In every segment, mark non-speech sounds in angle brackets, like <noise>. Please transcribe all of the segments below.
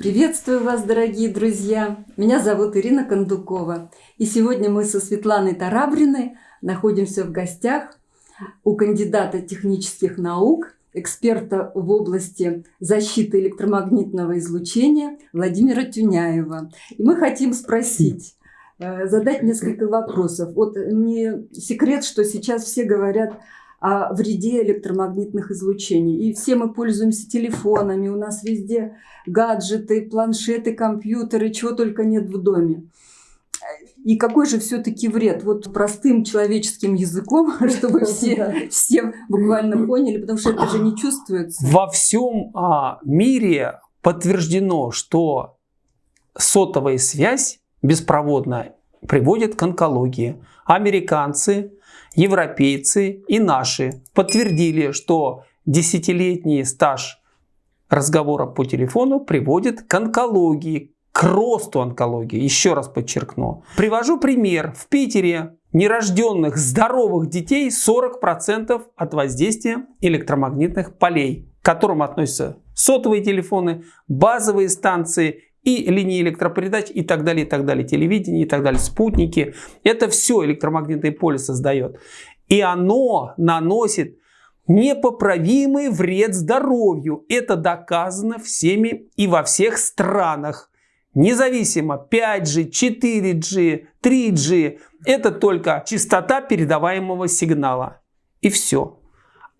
Приветствую вас, дорогие друзья! Меня зовут Ирина Кондукова. И сегодня мы со Светланой Тарабриной находимся в гостях у кандидата технических наук, эксперта в области защиты электромагнитного излучения Владимира Тюняева. И мы хотим спросить, э, задать несколько вопросов. Вот не секрет, что сейчас все говорят о вреде электромагнитных излучений. И все мы пользуемся телефонами, у нас везде гаджеты, планшеты, компьютеры, чего только нет в доме. И какой же все-таки вред? Вот простым человеческим языком, <laughs> чтобы все, все буквально поняли, потому что это же не чувствуется. Во всем а, мире подтверждено, что сотовая связь беспроводная приводит к онкологии. Американцы европейцы и наши подтвердили, что десятилетний стаж разговора по телефону приводит к онкологии, к росту онкологии. Еще раз подчеркну. Привожу пример. В Питере нерожденных здоровых детей 40% от воздействия электромагнитных полей, к которым относятся сотовые телефоны, базовые станции и линии электропередач и так далее, и так далее, телевидение и так далее, спутники. Это все электромагнитное поле создает. И оно наносит непоправимый вред здоровью. Это доказано всеми и во всех странах. Независимо 5G, 4G, 3G. Это только частота передаваемого сигнала. И все.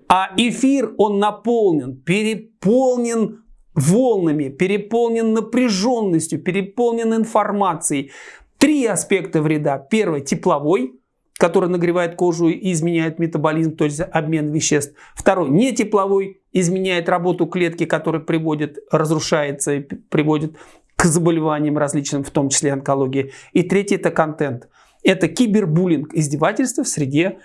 А эфир, он наполнен, переполнен волнами, переполнен напряженностью, переполнен информацией. Три аспекта вреда. Первый – тепловой, который нагревает кожу и изменяет метаболизм, то есть обмен веществ. Второй – не тепловой, изменяет работу клетки, который приводит, разрушается и приводит к заболеваниям различным, в том числе онкологии. И третий – это контент. Это кибербуллинг, издевательство в среде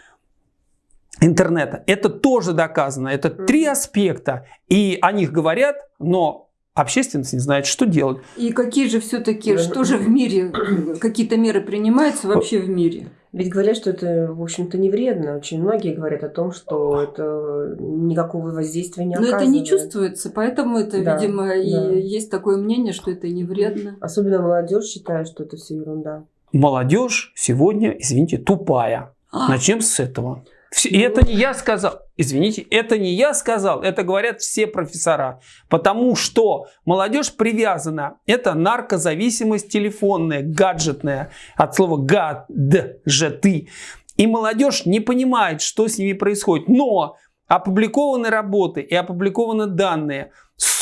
интернета. Это тоже доказано. Это три аспекта. И о них говорят, но общественность не знает, что делать. И какие же все-таки, что же в мире, какие-то меры принимаются вообще в мире? Ведь говорят, что это, в общем-то, не вредно. Очень многие говорят о том, что это никакого воздействия не оказывает. Но это не чувствуется, поэтому это, да, видимо, да. и есть такое мнение, что это не вредно. Особенно молодежь считает, что это все ерунда. Молодежь сегодня, извините, тупая. А. Начнем с этого. И это не я сказал. Извините, это не я сказал, это говорят все профессора. Потому что молодежь привязана. Это наркозависимость телефонная, гаджетная. От слова гаджеты. И молодежь не понимает, что с ними происходит. Но опубликованы работы и опубликованы данные.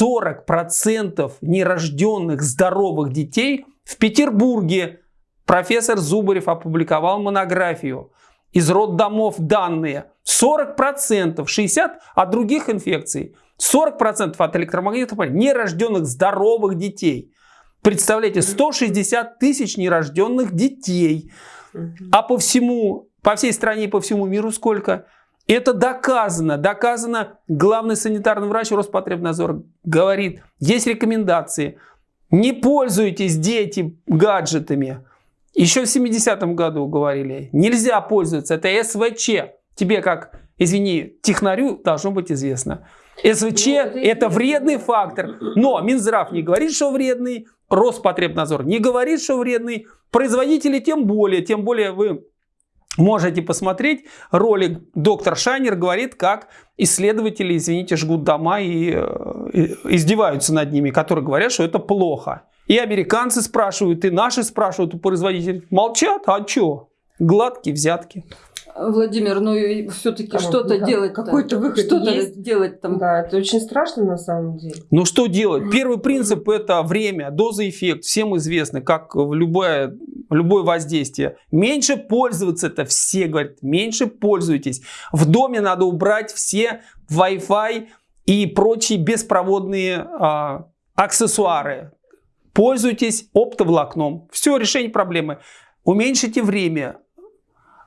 40% нерожденных здоровых детей в Петербурге профессор Зубарев опубликовал монографию из роддомов данные 40%, 60% от других инфекций, 40% от электромагнитных полей нерожденных здоровых детей. Представляете, 160 тысяч нерожденных детей. А по всему, по всей стране и по всему миру сколько? Это доказано. Доказано. Главный санитарный врач Роспотребнадзора говорит, есть рекомендации. Не пользуйтесь, дети, гаджетами. Еще в 70-м году говорили, нельзя пользоваться, это СВЧ. Тебе как, извини, технарю должно быть известно. СВЧ ну, это, это вредный фактор, но Минздрав не говорит, что вредный, Роспотребнадзор не говорит, что вредный, производители тем более, тем более вы Можете посмотреть ролик доктор Шайнер говорит, как исследователи, извините, жгут дома и, э, и издеваются над ними, которые говорят, что это плохо. И американцы спрашивают, и наши спрашивают у производителей. Молчат, а что? Гладкие взятки. Владимир, ну и все-таки что-то да, делать. Какой-то выход Что-то есть. делать там. Да, это очень страшно на самом деле. Ну что делать? Первый принцип это время, доза, эффект. Всем известно, как в любое, любое воздействие. Меньше пользоваться это все говорят. Меньше пользуйтесь. В доме надо убрать все Wi-Fi и прочие беспроводные а, аксессуары. Пользуйтесь оптоволокном. Все, решение проблемы. Уменьшите время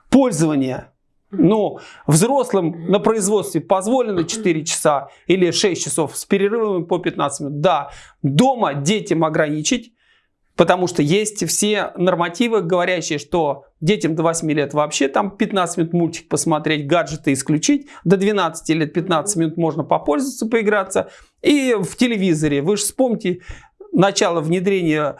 пользования. Ну, взрослым на производстве позволено 4 часа или 6 часов с перерывами по 15 минут. Да, дома детям ограничить, потому что есть все нормативы, говорящие, что детям до 8 лет вообще там 15 минут мультик посмотреть, гаджеты исключить. До 12 лет 15 минут можно попользоваться, поиграться. И в телевизоре, вы же вспомните, начала внедрения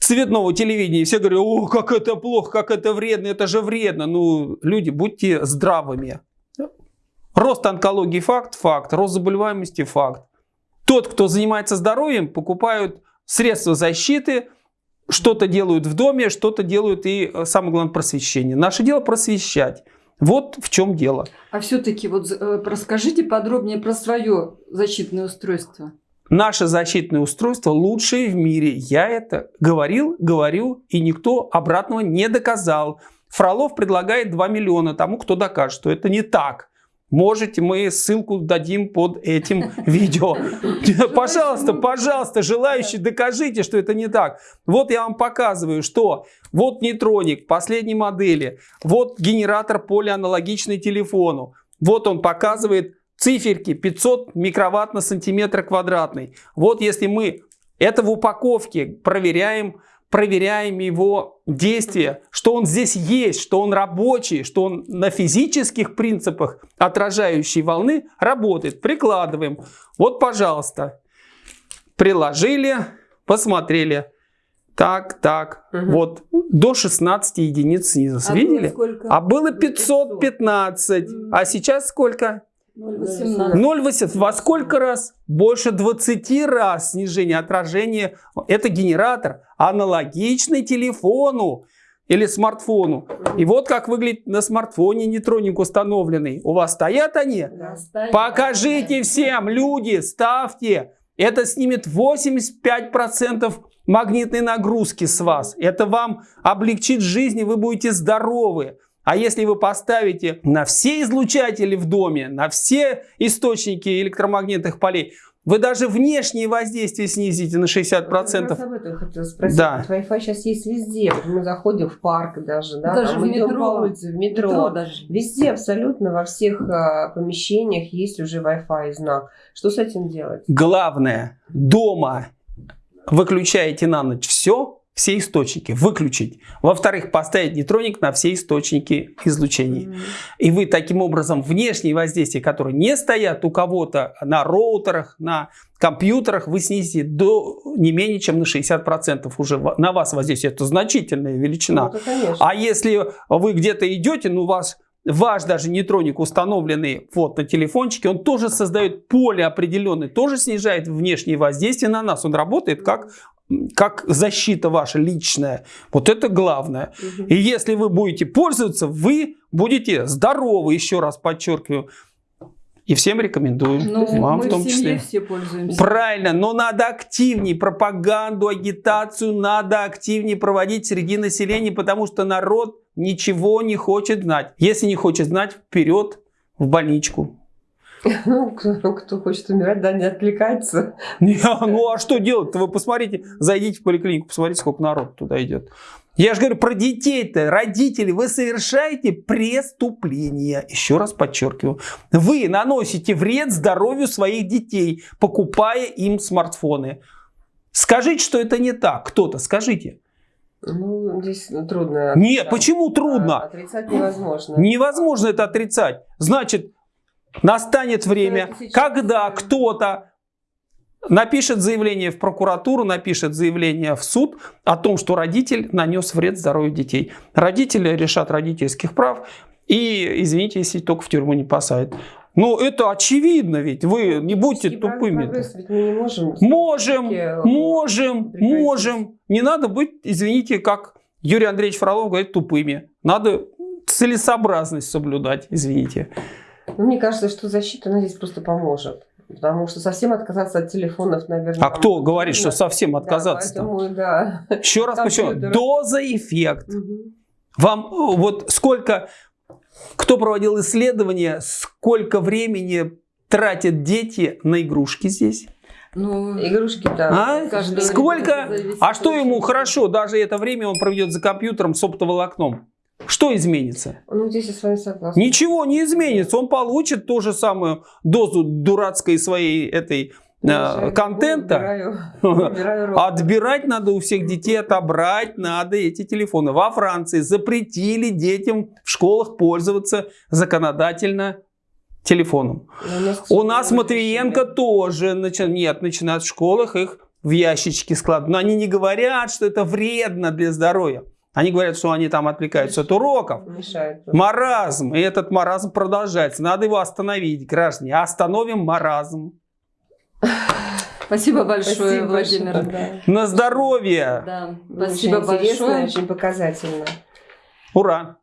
цветного телевидения, все говорят, о, как это плохо, как это вредно, это же вредно. Ну, люди, будьте здравыми. Рост онкологии факт, факт, рост заболеваемости факт. Тот, кто занимается здоровьем, покупают средства защиты, что-то делают в доме, что-то делают и, э, самое главное, просвещение. Наше дело просвещать. Вот в чем дело. А все-таки вот э, расскажите подробнее про свое защитное устройство. Наше защитное устройство лучшее в мире. Я это говорил, говорю, и никто обратного не доказал. Фролов предлагает 2 миллиона тому, кто докажет, что это не так. Можете, мы ссылку дадим под этим <laughs> видео. Пожалуйста, пожалуйста, желающие, докажите, что это не так. Вот я вам показываю, что вот нейтроник последней модели, вот генератор полианалогичный телефону. Вот он показывает циферки 500 микроватт на сантиметр квадратный. Вот если мы это в упаковке проверяем, проверяем его действие, что он здесь есть, что он рабочий, что он на физических принципах отражающей волны работает. Прикладываем. Вот, пожалуйста, приложили, посмотрели. Так, так, угу. вот, до 16 единиц снизу. А Видели? Сколько? А было 515. 500. А сейчас сколько? 0,18. Во сколько раз? Больше 20 раз снижение отражения. Это генератор аналогичный телефону или смартфону. И вот как выглядит на смартфоне нейтроник установленный. У вас стоят они? Да, стоят. Покажите всем, люди, ставьте. Это снимет 85% магнитной нагрузки с вас. Это вам облегчит жизнь, и вы будете здоровы. А если вы поставите на все излучатели в доме, на все источники электромагнитных полей, вы даже внешнее воздействие снизите на 60%. Я об этом хотела спросить. Да. Wi-Fi сейчас есть везде. Мы заходим в парк даже, да, даже в метро. по улице, в метро. метро даже. Везде абсолютно во всех а, помещениях есть уже Wi-Fi знак. Что с этим делать? Главное, дома выключаете на ночь все, все источники, выключить. Во-вторых, поставить нейтроник на все источники излучений. Mm -hmm. И вы таким образом внешние воздействия, которые не стоят у кого-то на роутерах, на компьютерах, вы снизите до не менее чем на 60% уже на вас воздействие. Это значительная величина. Ну, а если вы где-то идете, ну вас ваш даже нейтроник, установленный вот на телефончике, он тоже создает поле определенное, тоже снижает внешнее воздействие на нас. Он работает как как защита ваша личная. Вот это главное. Угу. И если вы будете пользоваться, вы будете здоровы, еще раз подчеркиваю. И всем рекомендую. Ну, вам в том в числе. все пользуемся. Правильно, но надо активнее пропаганду, агитацию надо активнее проводить среди населения, потому что народ ничего не хочет знать. Если не хочет знать, вперед в больничку. <laughs> Ну, кто, кто хочет умирать, да, не отвлекается. <laughs> Не, ну, а что делать-то? Вы посмотрите, зайдите в поликлинику, посмотрите, сколько народ туда идет. Я же говорю про детей-то, родители, вы совершаете преступление. Еще раз подчеркиваю. Вы наносите вред здоровью своих детей, покупая им смартфоны. Скажите, что это не так. Кто-то, скажите. Ну, здесь трудно. Нет, почему трудно? Отрицать невозможно. Невозможно это отрицать. Значит, Настанет время, когда кто-то напишет заявление в прокуратуру, напишет заявление в суд о том, что родитель нанес вред здоровью детей. Родители решат родительских прав и, извините, если только в тюрьму не посадят. Ну, это очевидно ведь, вы не будьте тупыми. Ведь мы не можем. Можем, можем, можем. Не надо быть, извините, как Юрий Андреевич Фролов говорит, тупыми. Надо целесообразность соблюдать, извините. Ну, мне кажется, что защита, она здесь просто поможет. Потому что совсем отказаться от телефонов, наверное... А кто говорит, что совсем отказаться? Да, поэтому, да. Еще раз почему? Доза эффект. Угу. Вам э, вот сколько... Кто проводил исследования, сколько времени тратят дети на игрушки здесь? Ну, игрушки, да. А? Сколько? А что ему хорошо? Даже это время он проведет за компьютером с оптоволокном. Что изменится? Ну, здесь я с вами согласна. Ничего не изменится. Он получит ту же самую дозу дурацкой своей этой э, контента. Убираю, убираю <laughs> Отбирать надо у всех детей, отобрать надо эти телефоны. Во Франции запретили детям в школах пользоваться законодательно телефоном. У нас, у нас Матвиенко тоже начи... нет, начинает в школах их в ящички складывают. Но они не говорят, что это вредно для здоровья. Они говорят, что они там отвлекаются от уроков. Мешает. Маразм. И этот маразм продолжается. Надо его остановить, граждане. Остановим маразм. Спасибо большое, Спасибо Владимир. большое, На здоровье. Да, да. спасибо очень интересно, большое. очень показательно. Ура.